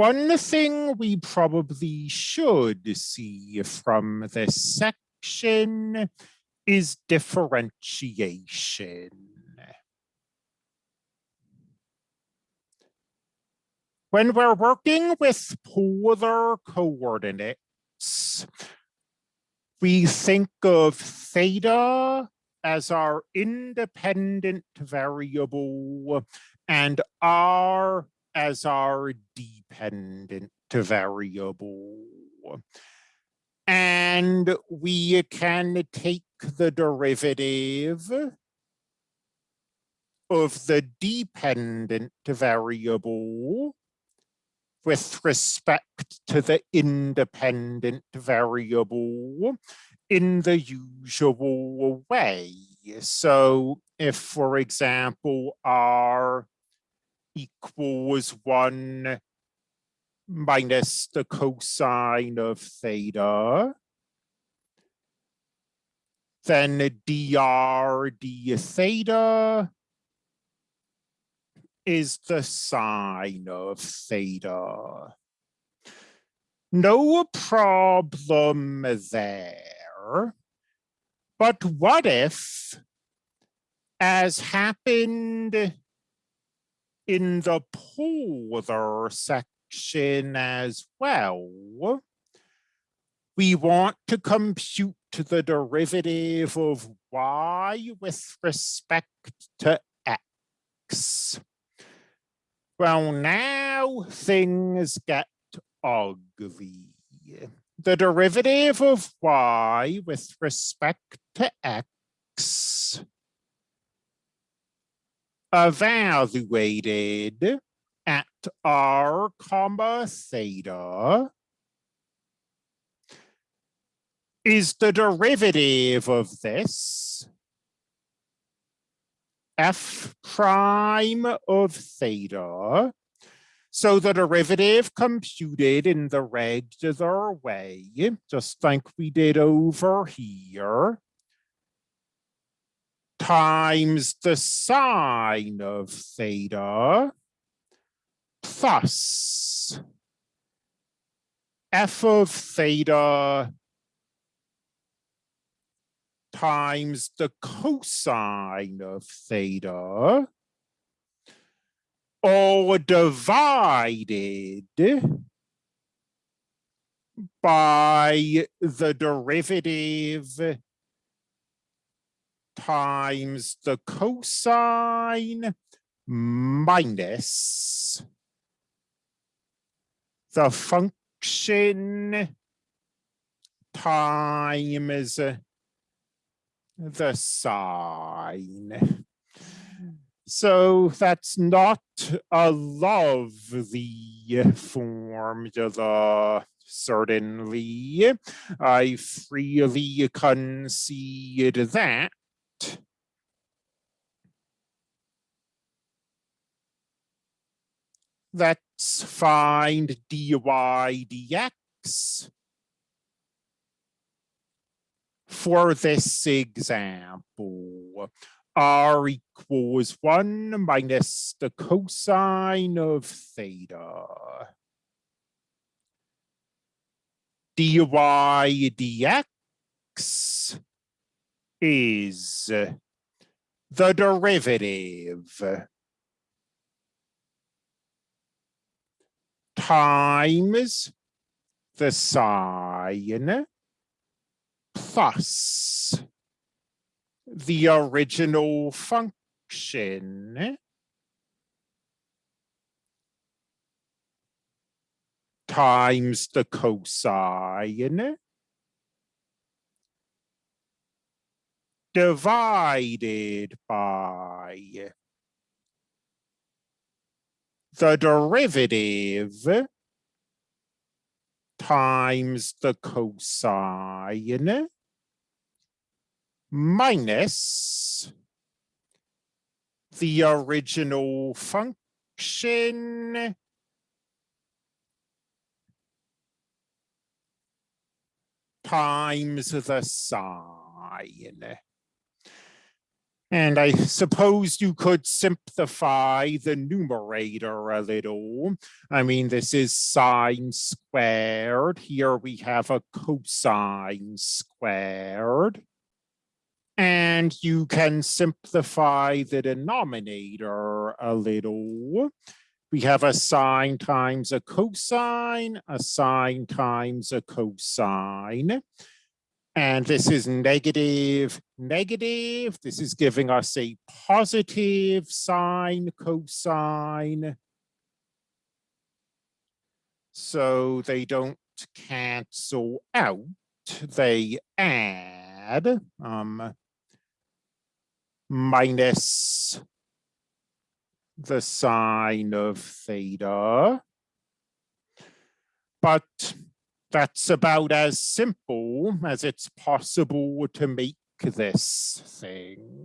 One thing we probably should see from this section is differentiation. When we're working with polar coordinates, we think of theta as our independent variable and r as our dependent variable. And we can take the derivative of the dependent variable with respect to the independent variable in the usual way. So if, for example, r equals 1 minus the cosine of theta, then dr d theta is the sine of theta. No problem there. But what if, as happened in the polar section as well, we want to compute the derivative of y with respect to x. Well, now things get ugly. The derivative of y with respect to x evaluated at r comma theta is the derivative of this f prime of theta. So the derivative computed in the regular way, just like we did over here, times the sine of theta plus f of theta times the cosine of theta all divided by the derivative times the cosine minus the function times the sine. So that's not a lovely formula, certainly. I freely concede that. that. Let's find dy dx for this example, r equals 1 minus the cosine of theta. dy dx is the derivative times the sine plus the original function times the cosine divided by the derivative times the cosine minus the original function times the sine. And I suppose you could simplify the numerator a little. I mean, this is sine squared. Here we have a cosine squared. And you can simplify the denominator a little. We have a sine times a cosine, a sine times a cosine. And this is negative, negative. This is giving us a positive sine, cosine. So they don't cancel out, they add um, minus the sine of theta. But that's about as simple as it's possible to make this thing.